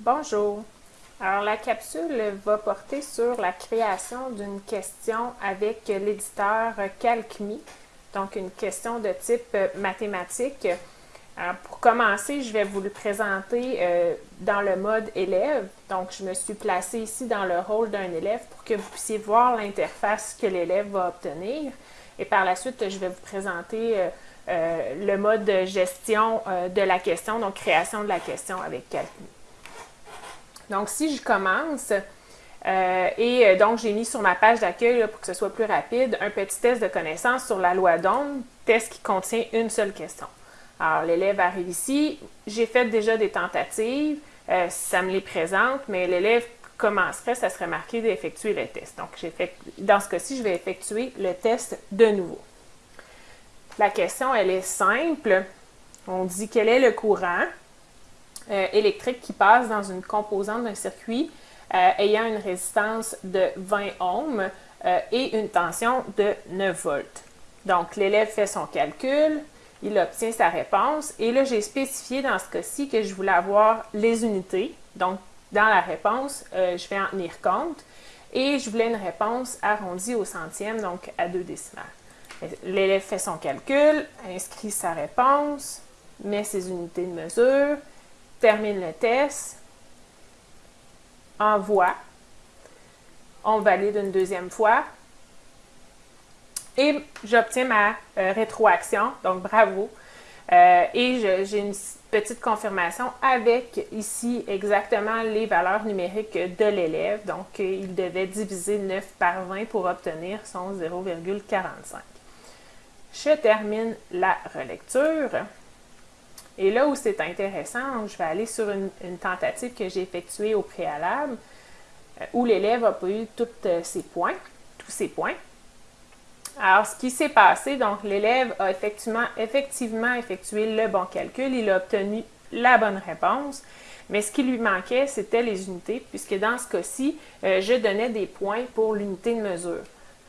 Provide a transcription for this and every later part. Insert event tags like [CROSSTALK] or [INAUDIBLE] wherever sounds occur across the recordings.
Bonjour. Alors, la capsule va porter sur la création d'une question avec l'éditeur CalcMe, donc une question de type mathématique. Alors, pour commencer, je vais vous le présenter euh, dans le mode élève. Donc, je me suis placée ici dans le rôle d'un élève pour que vous puissiez voir l'interface que l'élève va obtenir. Et par la suite, je vais vous présenter euh, euh, le mode de gestion de la question, donc création de la question avec CalcMe. Donc, si je commence, euh, et euh, donc j'ai mis sur ma page d'accueil, pour que ce soit plus rapide, un petit test de connaissance sur la loi d'onde, test qui contient une seule question. Alors, l'élève arrive ici, j'ai fait déjà des tentatives, euh, ça me les présente, mais l'élève commencerait, ça serait marqué d'effectuer le test. Donc, dans ce cas-ci, je vais effectuer le test de nouveau. La question, elle est simple. On dit quel est le courant? Euh, électrique qui passe dans une composante d'un circuit euh, ayant une résistance de 20 ohms euh, et une tension de 9 volts. Donc, l'élève fait son calcul, il obtient sa réponse et là, j'ai spécifié dans ce cas-ci que je voulais avoir les unités. Donc, dans la réponse, je vais en tenir compte et je voulais une réponse arrondie au centième, donc à deux décimales. L'élève fait son calcul, inscrit sa réponse, met ses unités de mesure, termine le test, envoie, on valide une deuxième fois et j'obtiens ma euh, rétroaction, donc bravo. Euh, et j'ai une petite confirmation avec ici exactement les valeurs numériques de l'élève. Donc, il devait diviser 9 par 20 pour obtenir son 0,45. Je termine la relecture. Et là où c'est intéressant, je vais aller sur une, tentative que j'ai effectuée au préalable, euh, où l'élève a pas eu tous euh, ses points, tous ses points. Alors, ce qui s'est passé, donc l'élève a effectivement, effectivement effectué le bon calcul, il a obtenu la bonne réponse, mais ce qui lui manquait, c'était les unités, puisque dans ce cas-ci, euh, je donnais des points pour l'unité de mesure.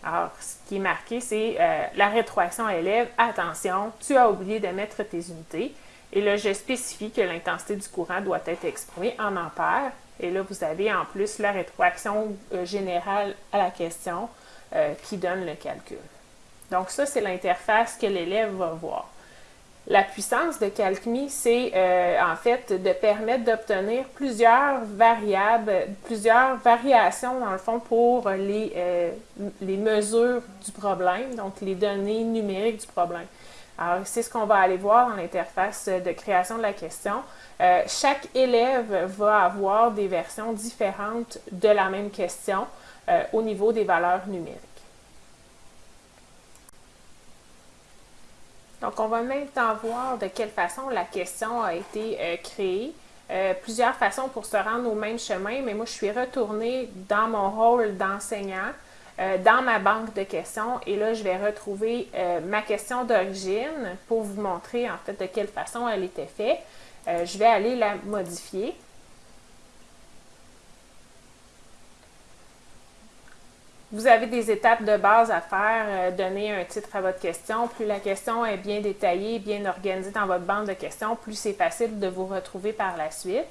Alors, ce qui est marqué, c'est la rétroaction à. Attention, tu as oublié de mettre tes unités. Et là, je spécifie que l'intensité du courant doit être exprimée en ampères. Et là, vous avez en plus la rétroaction euh, générale à la question euh, qui donne le calcul. Donc ça, c'est l'interface que l'élève va voir. La puissance de CalcMe, c'est euh, en fait de permettre d'obtenir plusieurs variables, plusieurs variations dans le fond pour les, les mesures du problème, donc les données numériques du problème. Alors, c'est ce qu'on va aller voir dans l'interface de création de la question. Euh, chaque élève va avoir des versions différentes de la même question euh, au niveau des valeurs numériques. Donc, on va maintenant voir de quelle façon la question a été euh, créée. plusieurs façons pour se rendre au même chemin, mais moi, je suis retournée dans mon rôle d'enseignant euh, dans ma banque de questions et là, je vais retrouver euh, ma question d'origine pour vous montrer en fait de quelle façon elle était faite. Euh, je vais aller la modifier. Vous avez des étapes de base à faire, donner un titre à votre question. Plus la question est bien détaillée, bien organisée dans votre banque de questions, plus c'est facile de vous retrouver par la suite.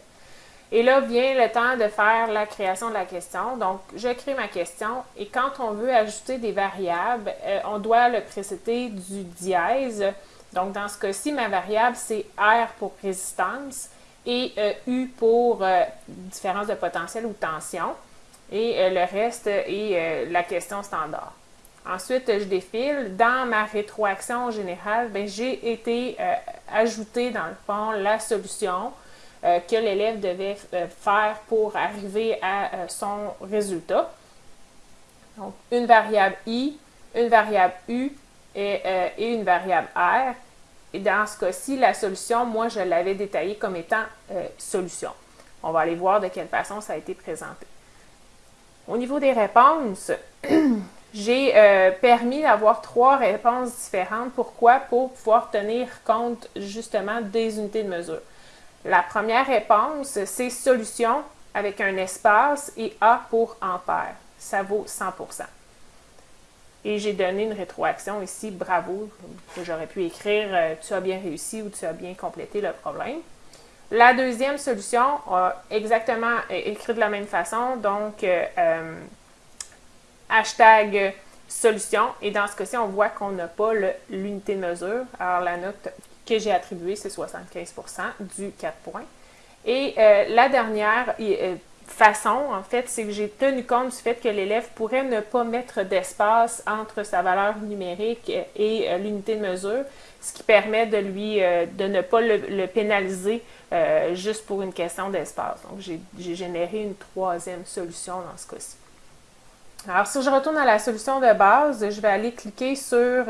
Et là vient le temps de faire la création de la question. Donc, je crée ma question et quand on veut ajouter des variables, euh, on doit le précéder du dièse. Donc, dans ce cas-ci, ma variable, c'est R pour résistance et euh, U pour euh, différence de potentiel ou tension. Et le reste est la question standard. Ensuite, je défile. Dans ma rétroaction générale, ben, j'ai été ajouter dans le fond la solution euh, que l'élève devait euh, faire pour arriver à euh, son résultat. Donc, une variable i, une variable u et, une variable r. Et dans ce cas-ci, la solution, moi, je l'avais détaillée comme étant solution. On va aller voir de quelle façon ça a été présenté. Au niveau des réponses, [CLEARS THROAT] j'ai permis d'avoir trois réponses différentes. Pourquoi? Pour pouvoir tenir compte justement des unités de mesure. La première réponse, c'est solution avec un espace et A pour ampère. Ça vaut 100% Et j'ai donné une rétroaction ici, bravo, j'aurais pu écrire euh, tu as bien réussi ou tu as bien complété le problème. La deuxième solution exactement écrit de la même façon, donc hashtag solution. Et dans ce cas-ci, on voit qu'on n'a pas l'unité de mesure. Alors, la note que j'ai attribuée, c'est 75% du 4 points. Et euh, la dernière euh, façon, en fait, c'est que j'ai tenu compte du fait que l'élève pourrait ne pas mettre d'espace entre sa valeur numérique et euh, l'unité de mesure, ce qui permet de lui de ne pas le, pénaliser juste pour une question d'espace. Donc, j'ai généré une troisième solution dans ce cas-ci. Alors, si je retourne à la solution de base, je vais aller cliquer sur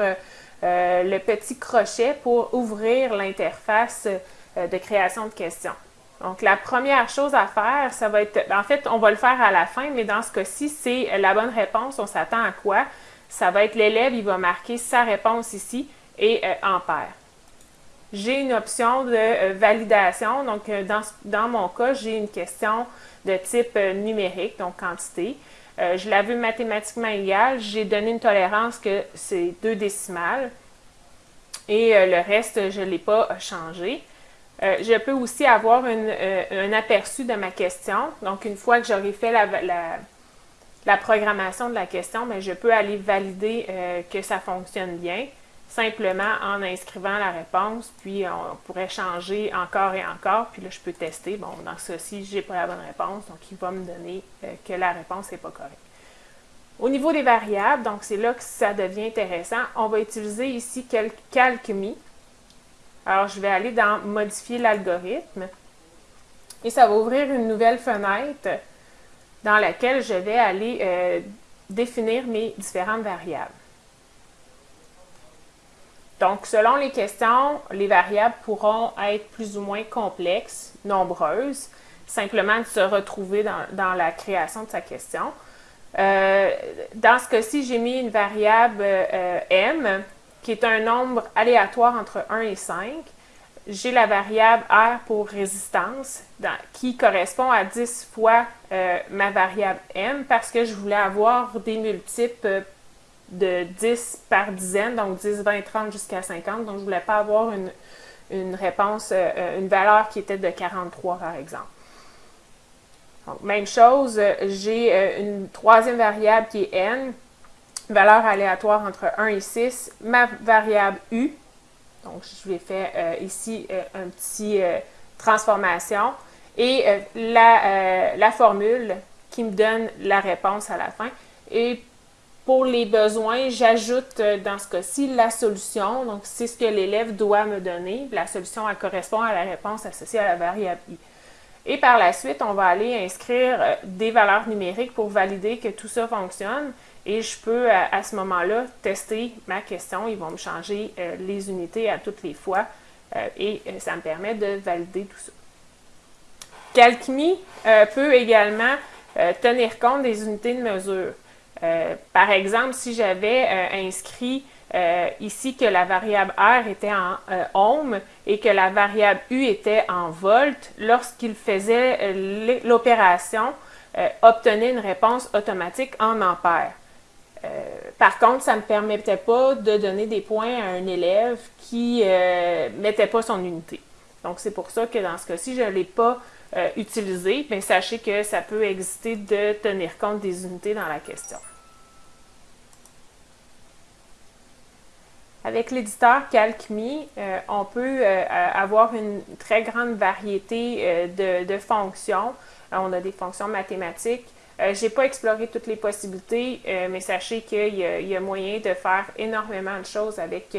euh, euh, le petit crochet pour ouvrir l'interface euh, de création de questions. Donc, la première chose à faire, ça va être, en fait, on va le faire à la fin, mais dans ce cas-ci, c'est la bonne réponse. On s'attend à quoi? Ça va être l'élève, il va marquer sa réponse ici et en paire. J'ai une option de validation. Donc, dans, dans mon cas, j'ai une question de type numérique, donc quantité. Euh, je l'ai vu mathématiquement égal. J'ai donné une tolérance que c'est deux décimales. Et euh, le reste, je ne l'ai pas changé. Euh, je peux aussi avoir un aperçu de ma question. Donc, une fois que j'aurai fait la, programmation de la question, ben, je peux aller valider que ça fonctionne bien simplement en inscrivant la réponse, puis on pourrait changer encore et encore, puis là, je peux tester. Bon, dans ceci, je n'ai pas la bonne réponse, donc il va me donner euh, que la réponse n'est pas correcte. Au niveau des variables, donc c'est là que ça devient intéressant, on va utiliser ici CalcMe. Alors, je vais aller dans « Modifier l'algorithme » et ça va ouvrir une nouvelle fenêtre dans laquelle je vais aller euh, définir mes différentes variables. Donc, selon les questions, les variables pourront être plus ou moins complexes, nombreuses, simplement de se retrouver dans, la création de sa question. Euh, dans ce cas-ci, j'ai mis une variable euh, m, qui est un nombre aléatoire entre 1 et 5. J'ai la variable r pour résistance, qui correspond à 10 fois euh, ma variable m, parce que je voulais avoir des multiples de 10 par dizaine, donc 10, 20, 30 jusqu'à 50. Donc, je ne voulais pas avoir une, réponse, euh, euh, une valeur qui était de 43 par exemple. Donc, même chose, j'ai euh, une troisième variable qui est n, valeur aléatoire entre 1 et 6, ma variable u, donc je vais faire ici un petit transformation, et la, la formule qui me donne la réponse à la fin. Et pour les besoins, j'ajoute euh, dans ce cas-ci la solution. Donc, c'est ce que l'élève doit me donner. La solution, elle correspond à la réponse associée à la variable i. Et par la suite, on va aller inscrire euh, des valeurs numériques pour valider que tout ça fonctionne. Et je peux, à, ce moment-là, tester ma question. Ils vont me changer euh, les unités à toutes les fois. et ça me permet de valider tout ça. CalcMe peut également tenir compte des unités de mesure. Euh, par exemple, si j'avais euh, inscrit euh, ici que la variable R était en ohm et que la variable U était en volt, lorsqu'il faisait l'opération, obtenait une réponse automatique en ampères. par contre, ça ne me permettait pas de donner des points à un élève qui ne mettait pas son unité. Donc, c'est pour ça que dans ce cas-ci, je ne l'ai pas euh, mais sachez que ça peut exister de tenir compte des unités dans la question. Avec l'éditeur CalcMe, euh, on peut euh, avoir une très grande variété de, fonctions. on a des fonctions mathématiques. Je n'ai pas exploré toutes les possibilités, mais sachez qu'il y, a moyen de faire énormément de choses avec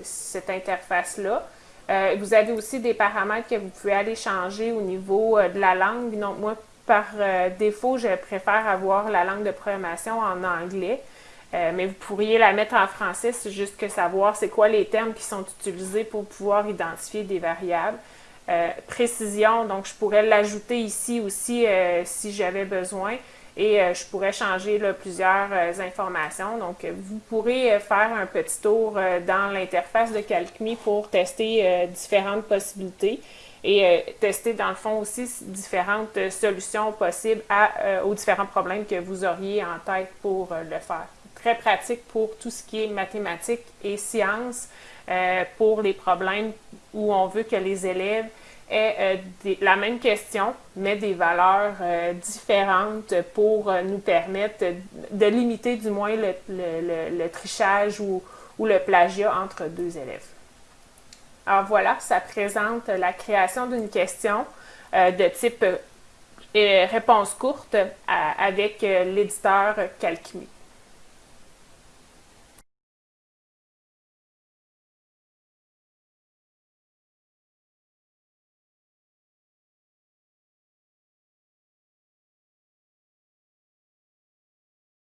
cette interface-là. Euh, vous avez aussi des paramètres que vous pouvez aller changer au niveau euh, de la langue. Donc, moi, par euh, défaut, je préfère avoir la langue de programmation en anglais. mais vous pourriez la mettre en français, c'est juste que savoir c'est quoi les termes qui sont utilisés pour pouvoir identifier des variables. précision, donc je pourrais l'ajouter ici aussi si j'avais besoin et euh, je pourrais changer plusieurs euh, informations. Donc, euh, vous pourrez faire un petit tour dans l'interface de CalcMe pour tester différentes possibilités et tester dans le fond aussi différentes solutions possibles aux différents problèmes que vous auriez en tête pour le faire. Très pratique pour tout ce qui est mathématiques et sciences, pour les problèmes où on veut que les élèves est la même question, mais des valeurs différentes pour nous permettre de limiter du moins le, trichage ou, le plagiat entre deux élèves. Alors voilà, ça présente la création d'une question de type réponse courte avec l'éditeur Calcumi.